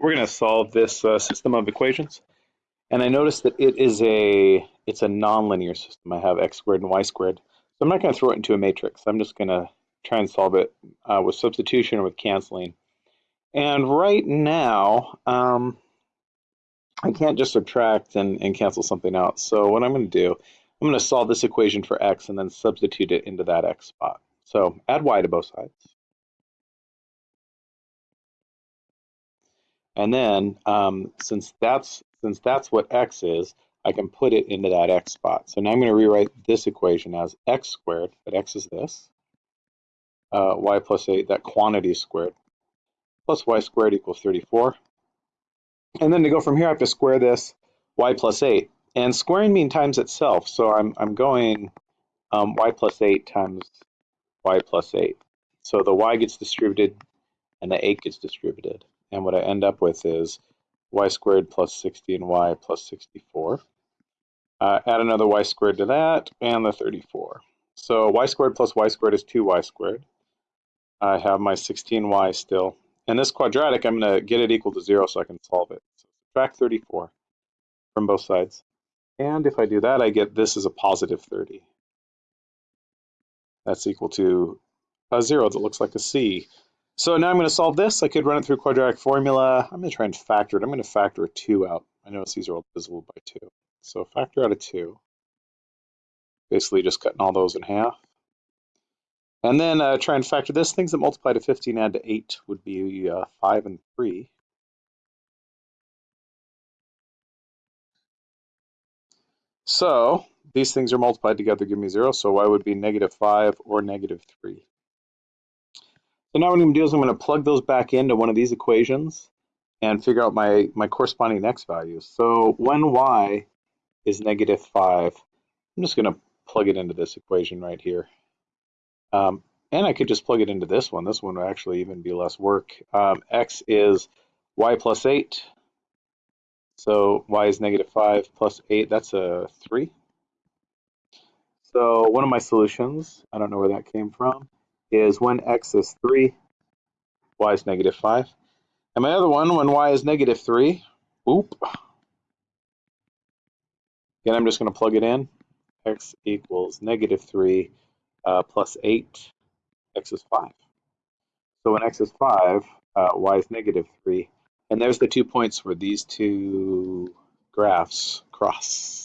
we're going to solve this uh, system of equations. And I notice that it is a, it's a nonlinear system. I have x squared and y squared. So I'm not going to throw it into a matrix. I'm just going to try and solve it uh, with substitution or with canceling. And right now, um, I can't just subtract and, and cancel something out. So what I'm going to do, I'm going to solve this equation for x and then substitute it into that x spot. So add y to both sides. And then um, since that's since that's what x is, I can put it into that x spot. So now I'm going to rewrite this equation as x squared, but x is this, uh, y plus 8, that quantity squared, plus y squared equals 34. And then to go from here, I have to square this y plus 8. And squaring means times itself, so I'm, I'm going um, y plus 8 times y plus 8. So the y gets distributed and the 8 gets distributed. And what I end up with is y squared plus 60 and y plus 64. Uh, add another y squared to that, and the 34. So y squared plus y squared is 2y squared. I have my 16y still. And this quadratic, I'm going to get it equal to 0 so I can solve it. So subtract 34 from both sides. And if I do that, I get this is a positive 30. That's equal to a 0 that looks like a C. So now I'm going to solve this. I could run it through quadratic formula. I'm going to try and factor it. I'm going to factor a 2 out. I notice these are all divisible by 2. So factor out a 2. Basically just cutting all those in half. And then uh, try and factor this. Things that multiply to 15 add to 8 would be uh, 5 and 3. So these things are multiplied together give me 0, so y would be negative 5 or negative 3. So now what I'm going to do is I'm going to plug those back into one of these equations and figure out my, my corresponding x values. So when y is negative 5, I'm just going to plug it into this equation right here. Um, and I could just plug it into this one. This one would actually even be less work. Um, x is y plus 8. So y is negative 5 plus 8. That's a 3. So one of my solutions, I don't know where that came from, is when x is 3, y is negative 5. And my other one, when y is negative 3, oop. Again, I'm just going to plug it in. x equals negative 3 uh, plus 8, x is 5. So when x is 5, uh, y is negative 3. And there's the two points where these two graphs cross.